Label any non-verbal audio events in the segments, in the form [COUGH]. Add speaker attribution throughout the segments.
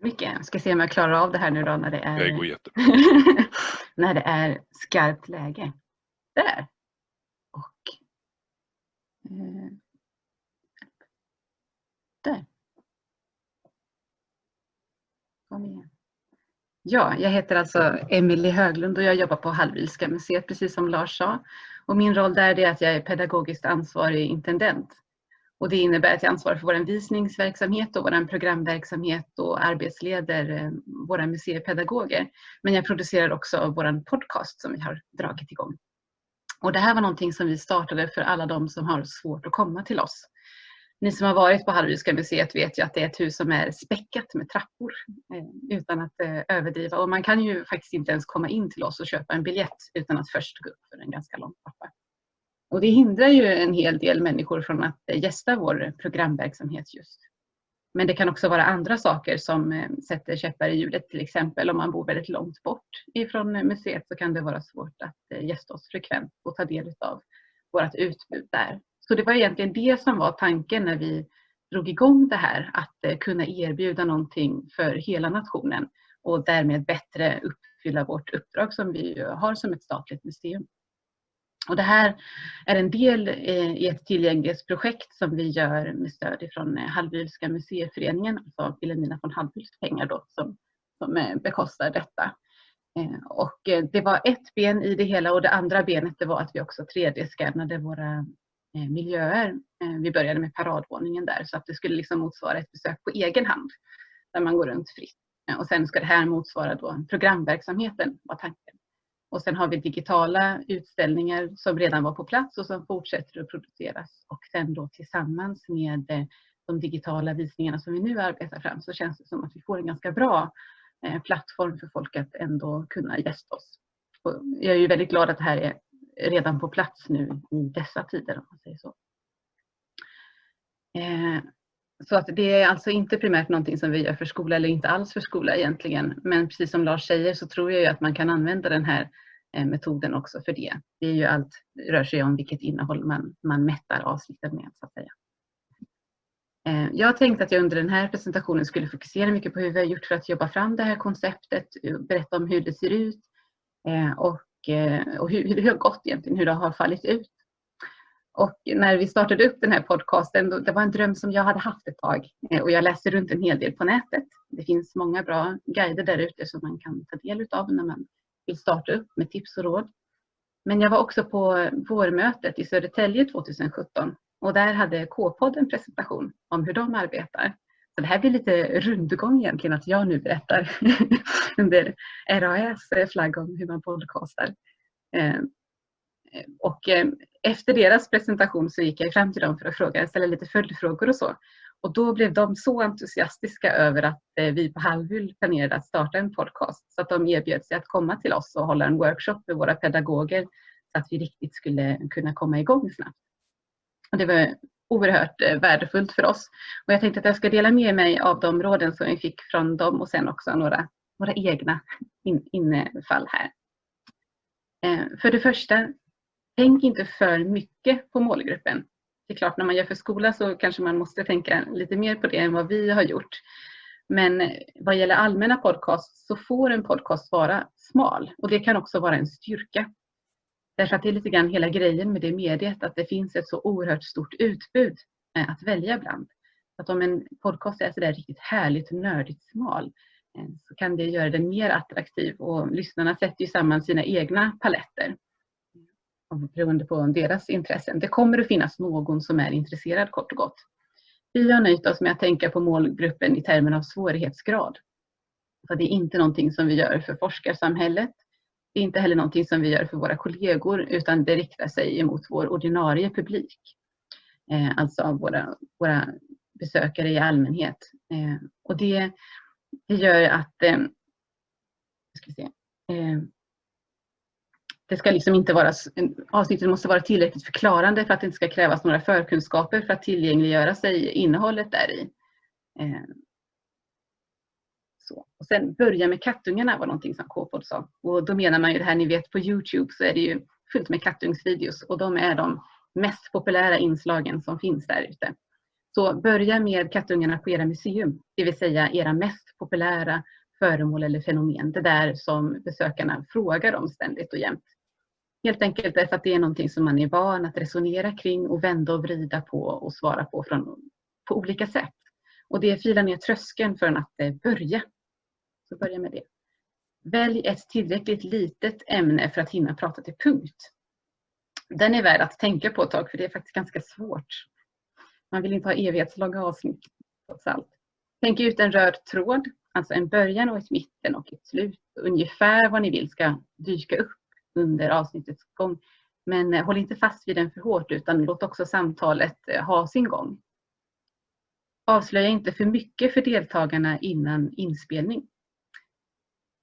Speaker 1: Mycket. Jag ska se om jag klarar av det här nu då när det är,
Speaker 2: Det går jättebra. [LAUGHS]
Speaker 1: när det är skarpt läge. Där. Och eh, där. Kom igen. Ja, jag heter alltså Emelie Höglund och jag jobbar på Hallwylska museet precis som Lars sa. Och min roll där är att jag är pedagogiskt ansvarig intendent. Och det innebär att jag ansvarar för vår visningsverksamhet och vår programverksamhet och arbetsleder eh, våra museipedagoger. Men jag producerar också vår podcast som vi har dragit igång. Och det här var någonting som vi startade för alla de som har svårt att komma till oss. Ni som har varit på Hallwylska museet vet ju att det är ett hus som är späckat med trappor eh, utan att eh, överdriva. Och man kan ju faktiskt inte ens komma in till oss och köpa en biljett utan att först gå upp för en ganska lång trappa. Och det hindrar ju en hel del människor från att eh, gästa vår programverksamhet just. Men det kan också vara andra saker som eh, sätter käppar i hjulet. Till exempel om man bor väldigt långt bort ifrån eh, museet så kan det vara svårt att gästa oss frekvent och ta del av vårt utbud där. Så det var egentligen det som var tanken när vi drog igång det här, att kunna erbjuda någonting för hela nationen och därmed bättre uppfylla vårt uppdrag som vi har som ett statligt museum. Och det här är en del eh, i ett tillgänglighetsprojekt som vi gör med stöd från eh, Hallwylska museiföreningen, alltså Vilhelmina von Hallwyls pengar då, som, som eh, bekostar detta. Och det var ett ben i det hela och det andra benet det var att vi också 3D-skannade våra miljöer. Vi började med paradvåningen där så att det skulle liksom motsvara ett besök på egen hand där man går runt fritt. Och sen ska det här motsvara då programverksamheten var tanken. Och sen har vi digitala utställningar som redan var på plats och som fortsätter att produceras. Och sen då tillsammans med eh, de digitala visningarna som vi nu arbetar fram så känns det som att vi får en ganska bra eh, plattform för folk att ändå kunna gästa oss. Och jag är ju väldigt glad att det här är redan på plats nu i dessa tider om man säger så. Eh, så att det är alltså inte primärt någonting som vi gör för skola eller inte alls för skola egentligen. Men precis som Lars säger så tror jag ju att man kan använda den här Eh, metoden också för det. Det är ju allt, rör sig om vilket innehåll man, man mättar avsnitten med så att säga. Eh, jag tänkte att jag under den här presentationen skulle fokusera mycket på hur vi har gjort för att jobba fram det här konceptet, eh, berätta om hur det ser ut och, och hur, hur det har gått egentligen, hur det har fallit ut. Och när vi startade upp den här podcasten, det var en dröm som jag hade haft ett tag. Och jag läser runt en hel del på nätet. Det finns många bra guider där ute som man kan ta del av när man vill starta upp med tips och råd. Men jag var också på vårmötet i Södertälje 2017 och där hade K-podden en presentation om hur de arbetar. Så det här blir lite rundgång egentligen att jag nu berättar [LAUGHS] under RAS eh, flagg om hur man podcastar. Ehm, och ehm, efter deras presentation så gick jag fram till dem för att fråga, ställa lite följdfrågor och så. Och då blev de så entusiastiska över att eh, vi på Halvhyll planerade att starta en podcast så att de erbjöd sig att komma till oss och hålla en workshop med våra pedagoger så att vi riktigt skulle kunna komma igång snabbt. Och det var oerhört eh, värdefullt för oss. Och jag tänkte att jag ska dela med mig av de råden som vi fick från dem och sen också några, några egna infall här. Eh, för det första tänk inte för mycket på målgruppen. Det är klart, när man gör för skola så kanske man måste tänka lite mer på det än vad vi har gjort. Men vad gäller allmänna podcasts så får en podcast vara smal och det kan också vara en styrka. Därför att det är lite grann hela grejen med det mediet att det finns ett så oerhört stort utbud eh, att välja bland. Att om en podcast är sådär riktigt härligt nördigt smal eh, så kan det göra den mer attraktiv och lyssnarna sätter ju samman sina egna paletter beroende på deras intressen. Det kommer att finnas någon som är intresserad kort och gott. Vi har nöjt oss med att tänka på målgruppen i termer av svårighetsgrad. Så det är inte någonting som vi gör för forskarsamhället. Det är inte heller någonting som vi gör för våra kollegor utan det riktar sig emot vår ordinarie publik. Eh, alltså våra, våra besökare i allmänhet. Eh, och det, det gör att eh, ska se, eh, det ska liksom inte vara, avsnittet måste vara tillräckligt förklarande för att det inte ska krävas några förkunskaper för att tillgängliggöra sig innehållet där i. Eh, så. Och sen börja med kattungarna var någonting som Kåpod sa. Och då menar man ju det här, ni vet på Youtube så är det ju fullt med kattungsvideos och de är de mest populära inslagen som finns där ute. Så börja med kattungarna på era museum, det vill säga era mest populära föremål eller fenomen. Det där som besökarna frågar om ständigt och jämt. Helt enkelt därför att det är någonting som man är van att resonera kring och vända och vrida på och svara på från, på olika sätt. Och det filar ner tröskeln för att eh, börja. Så börja med det. Välj ett tillräckligt litet ämne för att hinna prata till punkt. Den är värd att tänka på ett tag för det är faktiskt ganska svårt. Man vill inte ha evighetslånga avsnitt trots allt. Tänk ut en röd tråd, alltså en början och ett mitten och ett slut. Ungefär vad ni vill ska dyka upp under avsnittets gång. Men eh, håll inte fast vid den för hårt utan låt också samtalet eh, ha sin gång. Avslöja inte för mycket för deltagarna innan inspelning.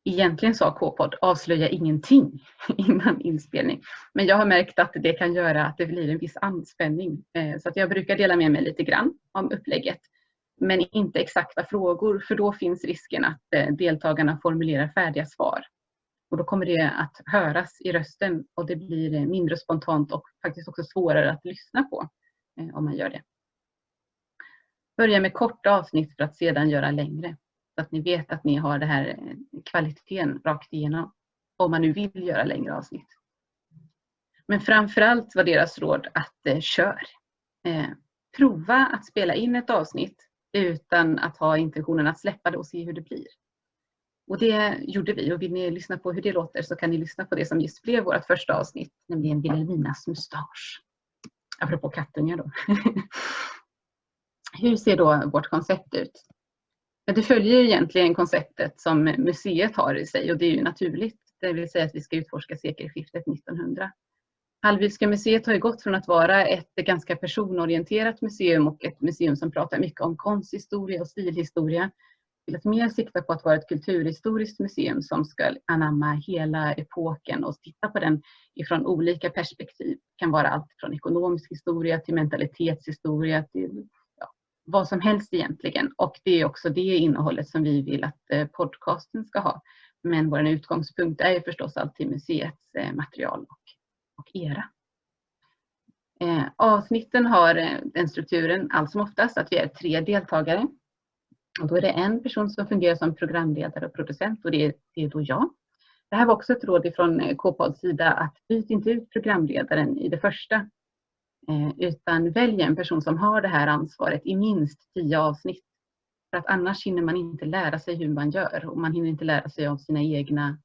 Speaker 1: Egentligen sa K-podd avslöja ingenting [LAUGHS] innan inspelning. Men jag har märkt att det kan göra att det blir en viss anspänning. Eh, så att jag brukar dela med mig lite grann om upplägget. Men inte exakta frågor för då finns risken att deltagarna formulerar färdiga svar. Och då kommer det att höras i rösten och det blir mindre spontant och faktiskt också svårare att lyssna på eh, om man gör det. Börja med korta avsnitt för att sedan göra längre. Så att ni vet att ni har den här eh, kvaliteten rakt igenom. Om man nu vill göra längre avsnitt. Men framförallt var deras råd att eh, kör. Eh, prova att spela in ett avsnitt utan att ha intentionen att släppa det och se hur det blir. Och det gjorde vi och vill ni lyssna på hur det låter så kan ni lyssna på det som just blev vårt första avsnitt, nämligen Vilhelminas mustasch. Apropå kattungar då. [LAUGHS] hur ser då vårt koncept ut? Det följer egentligen konceptet som museet har i sig och det är ju naturligt. Det vill säga att vi ska utforska sekelskiftet 1900. Hallwylska museet har ju gått från att vara ett ganska personorienterat museum och ett museum som pratar mycket om konsthistoria och stilhistoria till att mer sikta på att vara ett kulturhistoriskt museum som ska anamma hela epoken och titta på den ifrån olika perspektiv. Det kan vara allt från ekonomisk historia till mentalitetshistoria till ja, vad som helst egentligen. Och det är också det innehållet som vi vill att eh, podcasten ska ha. Men vår utgångspunkt är förstås alltid museets eh, material och, och era. Eh, avsnitten har eh, den strukturen allt som oftast att vi är tre deltagare och då är det en person som fungerar som programledare och producent och det är, det är då jag. Det här var också ett råd från eh, K-pods sida att byt inte ut programledaren i det första. Eh, utan välj en person som har det här ansvaret i minst tio avsnitt. För att annars hinner man inte lära sig hur man gör och man hinner inte lära sig av sina egna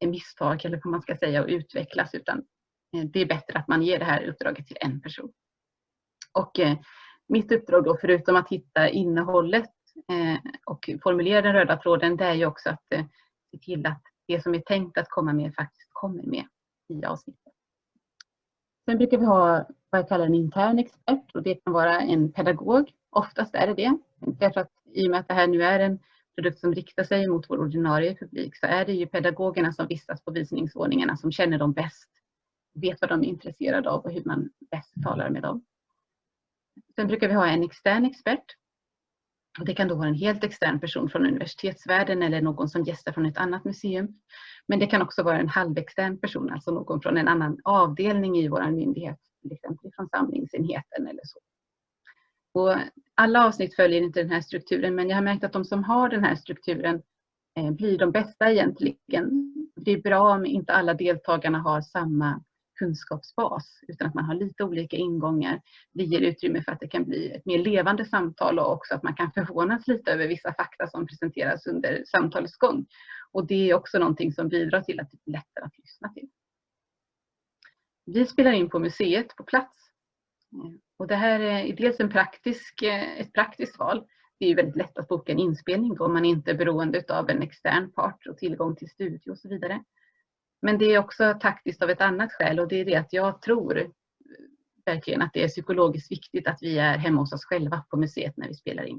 Speaker 1: eh, misstag eller vad man ska säga och utvecklas utan det är bättre att man ger det här uppdraget till en person. Och mitt uppdrag då förutom att hitta innehållet Eh, och formulera den röda tråden det är ju också att eh, se till att det som är tänkt att komma med faktiskt kommer med i avsnittet. Sen brukar vi ha vad jag kallar en intern expert och det kan vara en pedagog. Oftast är det det. Därför att i och med att det här nu är en produkt som riktar sig mot vår ordinarie publik så är det ju pedagogerna som vistas på visningsordningarna som känner dem bäst, vet vad de är intresserade av och hur man bäst talar med dem. Sen brukar vi ha en extern expert det kan då vara en helt extern person från universitetsvärlden eller någon som gästar från ett annat museum. Men det kan också vara en halvextern person, alltså någon från en annan avdelning i vår myndighet, till exempel från samlingsenheten eller så. Och alla avsnitt följer inte den här strukturen men jag har märkt att de som har den här strukturen eh, blir de bästa egentligen. Det är bra om inte alla deltagarna har samma kunskapsbas utan att man har lite olika ingångar. Det ger utrymme för att det kan bli ett mer levande samtal och också att man kan förvånas lite över vissa fakta som presenteras under samtalets gång. Och det är också någonting som bidrar till att det blir lättare att lyssna till. Vi spelar in på museet på plats. Och det här är dels en praktisk, ett praktiskt val. Det är väldigt lätt att boka en inspelning då man inte är beroende av en extern part och tillgång till studio och så vidare. Men det är också taktiskt av ett annat skäl och det är det att jag tror verkligen att det är psykologiskt viktigt att vi är hemma hos oss själva på museet när vi spelar in.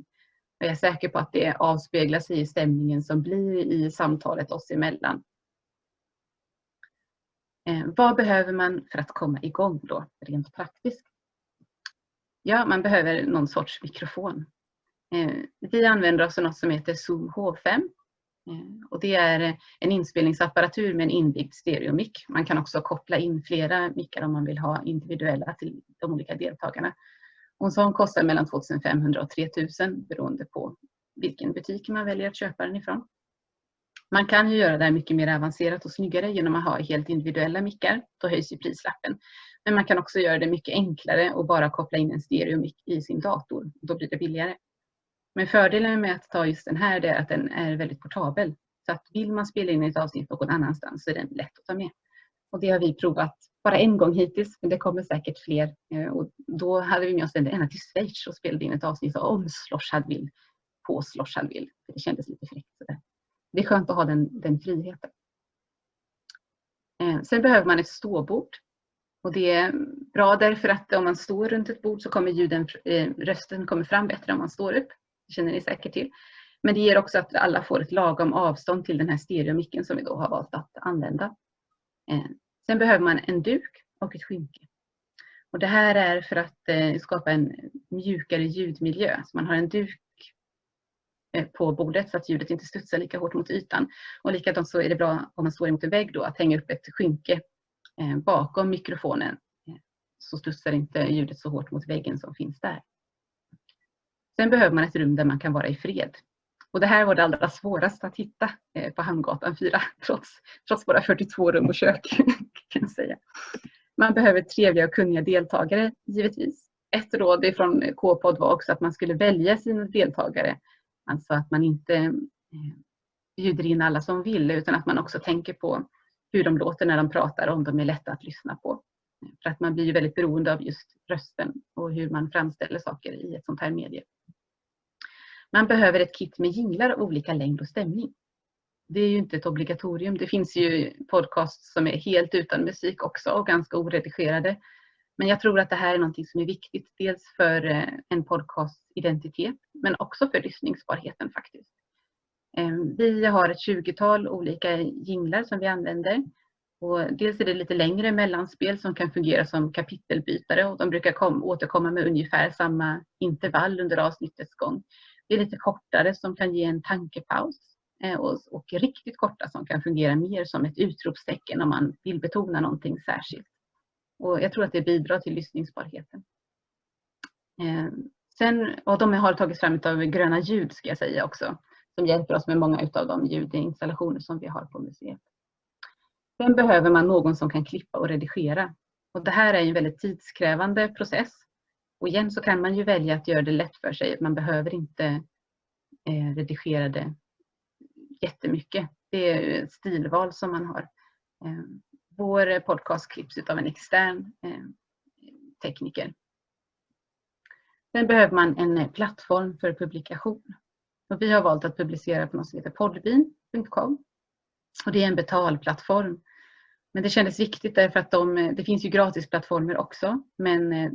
Speaker 1: Och jag är säker på att det avspeglar sig i stämningen som blir i samtalet oss emellan. Eh, vad behöver man för att komma igång då, rent praktiskt? Ja, man behöver någon sorts mikrofon. Eh, vi använder oss av något som heter Zoom H5 Eh, och det är eh, en inspelningsapparatur med en inbyggd stereomick. Man kan också koppla in flera mickar om man vill ha individuella till de olika deltagarna. Och en sån kostar mellan 2500 och 3000 beroende på vilken butik man väljer att köpa den ifrån. Man kan ju göra det här mycket mer avancerat och snyggare genom att ha helt individuella mickar. Då höjs ju prislappen. Men man kan också göra det mycket enklare och bara koppla in en stereomick i sin dator. Då blir det billigare. Men fördelen med att ta just den här är att den är väldigt portabel. Så att vill man spela in ett avsnitt någon annanstans så är den lätt att ta med. Och det har vi provat bara en gång hittills, men det kommer säkert fler. Eh, och då hade vi med oss den ända till Schweiz och spelade in ett avsnitt om Slorshadville på Slorshadville. Det kändes lite fräckt. Det är skönt att ha den, den friheten. Eh, sen behöver man ett ståbord. Och det är bra därför att om man står runt ett bord så kommer ljuden, eh, rösten kommer fram bättre om man står upp. Känner ni säkert till. Men det ger också att alla får ett lagom avstånd till den här stereomicken som vi då har valt att använda. Eh, sen behöver man en duk och ett skynke. Och det här är för att eh, skapa en mjukare ljudmiljö. Så man har en duk eh, på bordet så att ljudet inte studsar lika hårt mot ytan. Och likadant så är det bra om man står emot en vägg då att hänga upp ett skynke bakom mikrofonen så studsar inte ljudet så hårt mot väggen som finns där. Sen behöver man ett rum där man kan vara i fred. Och det här var det allra svåraste att hitta eh, på Hamngatan 4 [LAUGHS] trots, trots våra 42 rum och kök. [LAUGHS] kan jag säga. Man behöver trevliga och kunniga deltagare givetvis. Ett råd från K-podd var också att man skulle välja sina deltagare. Alltså att man inte eh, bjuder in alla som vill utan att man också tänker på hur de låter när de pratar och om de är lätta att lyssna på. För att man blir väldigt beroende av just rösten och hur man framställer saker i ett sånt här medie. Man behöver ett kit med jinglar av olika längd och stämning. Det är ju inte ett obligatorium. Det finns ju podcasts som är helt utan musik också och ganska oredigerade. Men jag tror att det här är någonting som är viktigt. Dels för eh, en podcasts identitet men också för lyssningsbarheten faktiskt. Ehm, vi har ett 20-tal olika jinglar som vi använder. Och dels är det lite längre mellanspel som kan fungera som kapitelbytare och de brukar kom, återkomma med ungefär samma intervall under avsnittets gång. Det är lite kortare som kan ge en tankepaus eh, och, och riktigt korta som kan fungera mer som ett utropstecken om man vill betona någonting särskilt. Och jag tror att det bidrar till lyssningsbarheten. Eh, sen, och de har tagits fram av Gröna ljud ska jag säga också, som hjälper oss med många av de ljudinstallationer som vi har på museet. Sen behöver man någon som kan klippa och redigera. Och det här är en väldigt tidskrävande process och igen så kan man ju välja att göra det lätt för sig. Man behöver inte eh, redigera det jättemycket. Det är ett stilval som man har. Eh, vår podcast klipps av en extern eh, tekniker. Sen behöver man en eh, plattform för publikation. Och vi har valt att publicera på något som heter podbean.com. Och det är en betalplattform. Men det kändes viktigt därför att de, eh, det finns ju gratisplattformar också. Men eh,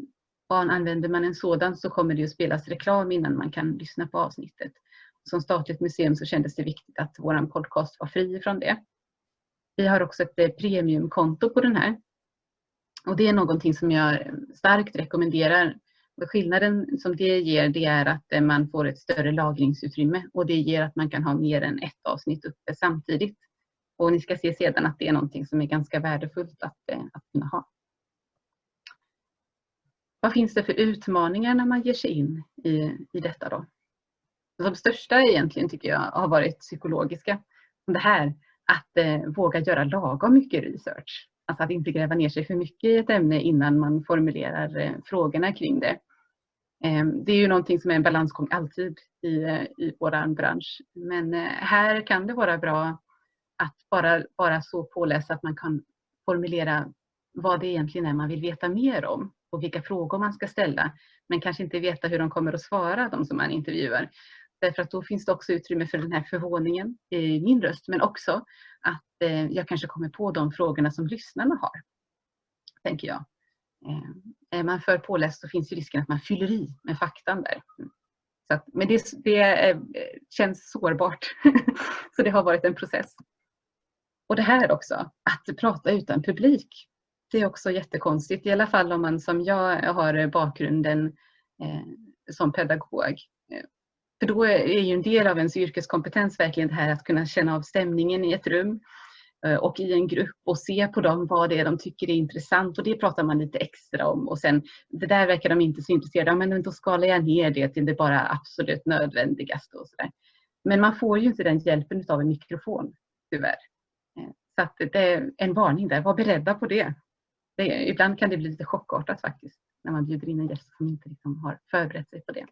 Speaker 1: använder man en sådan så kommer det att spelas reklam innan man kan lyssna på avsnittet. Som statligt museum så kändes det viktigt att vår podcast var fri från det. Vi har också ett eh, premiumkonto på den här. Och det är någonting som jag starkt rekommenderar. skillnaden som det ger det är att eh, man får ett större lagringsutrymme och det ger att man kan ha mer än ett avsnitt uppe samtidigt. Och ni ska se sedan att det är någonting som är ganska värdefullt att, eh, att kunna ha. Vad finns det för utmaningar när man ger sig in i, i detta då? De största egentligen tycker jag har varit psykologiska. Det här att eh, våga göra lagom mycket research. Alltså att inte gräva ner sig för mycket i ett ämne innan man formulerar eh, frågorna kring det. Eh, det är ju någonting som är en balansgång alltid i, eh, i vår bransch. Men eh, här kan det vara bra att bara vara så påläst att man kan formulera vad det egentligen är man vill veta mer om och vilka frågor man ska ställa. Men kanske inte veta hur de kommer att svara, de som man intervjuar. Därför att då finns det också utrymme för den här förvåningen i min röst, men också att eh, jag kanske kommer på de frågorna som lyssnarna har. Tänker jag. Eh, är man för påläst så finns ju risken att man fyller i med faktan där. Mm. Så att, men det, det eh, känns sårbart. [LAUGHS] så det har varit en process. Och det här också, att prata utan publik. Det är också jättekonstigt, i alla fall om man som jag har bakgrunden eh, som pedagog. Eh, för då är ju en del av ens yrkeskompetens verkligen det här att kunna känna av stämningen i ett rum. Eh, och i en grupp och se på dem vad det är de tycker är intressant och det pratar man lite extra om och sen det där verkar de inte så intresserade av men då skalar jag ner det till det bara absolut nödvändigaste och sådär. Men man får ju inte den hjälpen av en mikrofon tyvärr. Eh, så att det är en varning där, var beredda på det det ibland kan det bli lite chockartat faktiskt när man bjuder in en gäst som inte liksom har förberett sig på det.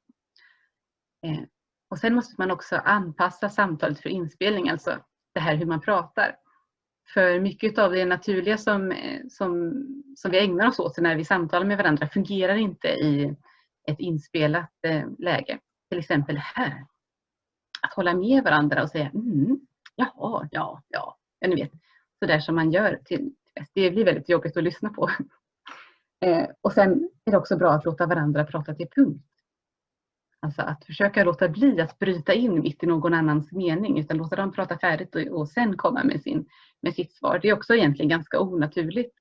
Speaker 1: Eh, och sen måste man också anpassa samtalet för inspelning, alltså det här hur man pratar. För mycket av det naturliga som, eh, som, som vi ägnar oss åt när vi samtalar med varandra fungerar inte i ett inspelat eh, läge. Till exempel här. Att hålla med varandra och säga mm, jaha, ja, ja, ja ni vet. Sådär som man gör. Till, Eh, det blir väldigt jobbigt att lyssna på. Eh, och sen är det också bra att låta varandra prata till punkt. Alltså att försöka låta bli att bryta in mitt i någon annans mening utan låta dem prata färdigt och, och sen komma med, sin, med sitt svar. Det är också egentligen ganska onaturligt.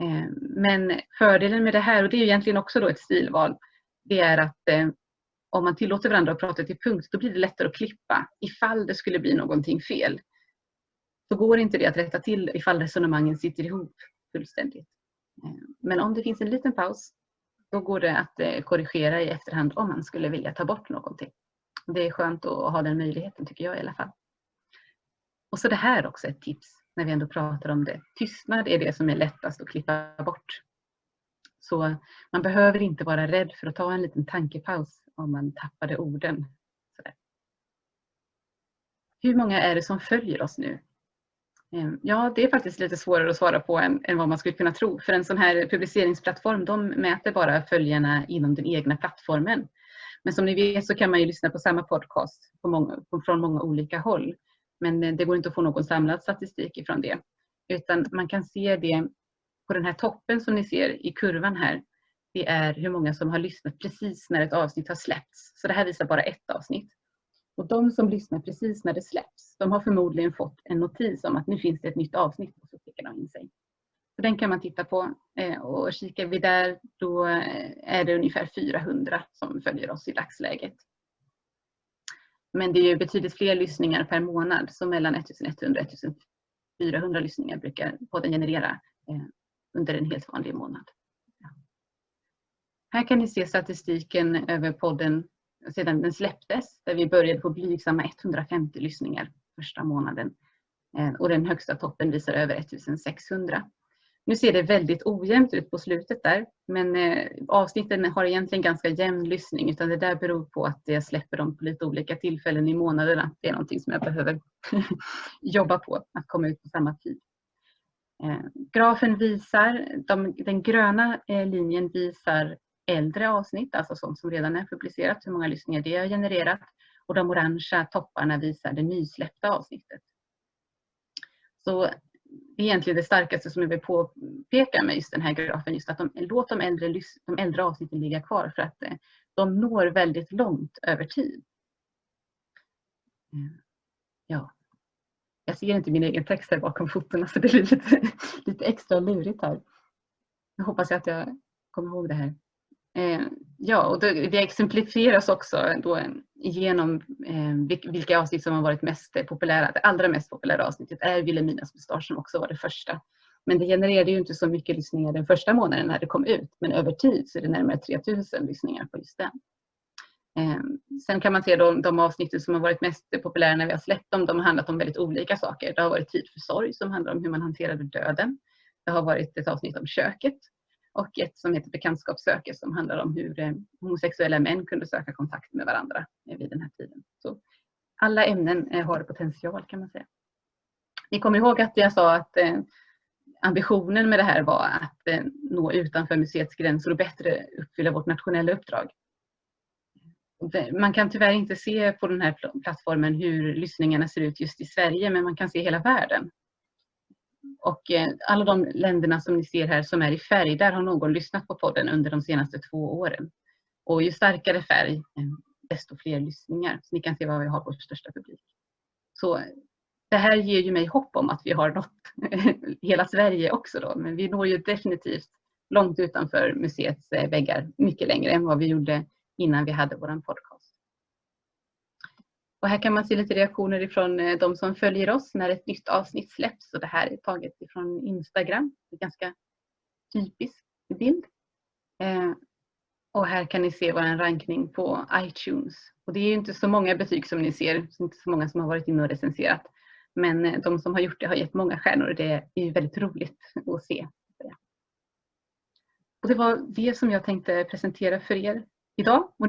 Speaker 1: Eh, men fördelen med det här, och det är egentligen också då ett stilval, det är att eh, om man tillåter varandra att prata till punkt då blir det lättare att klippa ifall det skulle bli någonting fel. Så går inte det att rätta till ifall resonemangen sitter ihop fullständigt. Eh, men om det finns en liten paus då går det att eh, korrigera i efterhand om man skulle vilja ta bort någonting. Det är skönt att ha den möjligheten tycker jag i alla fall. Och så det här också ett tips när vi ändå pratar om det. Tystnad är det som är lättast att klippa bort. Så man behöver inte vara rädd för att ta en liten tankepaus om man tappade orden. Hur många är det som följer oss nu? Ehm, ja, det är faktiskt lite svårare att svara på än, än, vad man skulle kunna tro. För en sån här publiceringsplattform, de mäter bara följarna inom den egna plattformen. Men som ni vet så kan man ju lyssna på samma podcast på många, från många olika håll. Men eh, det går inte att få någon samlad statistik ifrån det. Utan man kan se det på den här toppen som ni ser i kurvan här. Det är hur många som har lyssnat precis när ett avsnitt har släppts. Så det här visar bara ett avsnitt. Och de som lyssnar precis när det släpps, de har förmodligen fått en notis om att nu finns det ett nytt avsnitt och så klickar de in sig. Så den kan man titta på eh, och kikar vi där då eh, är det ungefär 400 som följer oss i dagsläget. Men det är ju betydligt fler lyssningar per månad så mellan 1100 och 1400 lyssningar brukar podden generera eh, under en helt vanlig månad. Här kan ni se statistiken över podden sedan den släpptes där vi började på blygsamma 150 lyssningar första månaden. Eh, och den högsta toppen visar över 1600. Nu ser det väldigt ojämnt ut på slutet där men eh, avsnitten har egentligen ganska jämn lyssning utan det där beror på att jag släpper dem på lite olika tillfällen i månaderna. Det är någonting som jag behöver [LAUGHS] jobba på, att komma ut på samma tid. Eh, grafen visar, de, den gröna linjen visar äldre avsnitt, alltså sånt som redan är publicerat, hur många lyssningar det har genererat. Och de orangea topparna visar det nysläppta avsnittet. Så det är egentligen det starkaste som jag vill påpeka med just den här grafen, just att de, låt de äldre, de äldre avsnitten ligga kvar för att eh, de når väldigt långt över tid. Eh, ja. Jag ser inte min egen text här bakom fotona så det blir lite, [LAUGHS] lite extra lurigt här. Jag hoppas att jag kommer ihåg det här. Eh, ja, och det, exemplifieras också då genom eh, vilka avsnitt som har varit mest populära. Det allra mest populära avsnittet är Vilhelminas mustasch som också var det första. Men det genererade ju inte så mycket lyssningar den första månaden när det kom ut. Men över tid så är det närmare 3000 lyssningar på just den. Eh, sen kan man se de, de avsnitten som har varit mest populära när vi har släppt dem. De har handlat om väldigt olika saker. Det har varit Tid för sorg som handlar om hur man hanterade döden. Det har varit ett avsnitt om köket och ett som heter Bekantskapssöker som handlar om hur eh, homosexuella män kunde söka kontakt med varandra eh, vid den här tiden. Så alla ämnen eh, har potential kan man säga. Ni kommer ihåg att jag sa att ambitionen med det här var att nå utanför museets gränser och bättre uppfylla vårt nationella uppdrag. Man kan tyvärr inte se på den här plattformen hur lyssningarna ser ut just i Sverige men man kan se hela världen. Och eh, alla de länderna som ni ser här som är i färg, där har någon lyssnat på podden under de senaste två åren. Och ju starkare färg, eh, desto fler lyssningar. Så ni kan se vad vi har vår största publik. Så eh, det här ger ju mig hopp om att vi har nått [LAUGHS] hela Sverige också då. Men vi når ju definitivt långt utanför museets väggar, mycket längre än vad vi gjorde innan vi hade vår podcast. Och här kan man se lite reaktioner ifrån eh, de som följer oss när ett nytt avsnitt släpps. Och det här är taget ifrån Instagram. Det är ganska typisk bild. Eh, och här kan ni se vår rankning på iTunes. Och det är inte så många betyg som ni ser, det är inte så många som har varit inne och recenserat. Men eh, de som har gjort det har gett många stjärnor och det är väldigt roligt att se. Och det var det som jag tänkte presentera för er idag. Och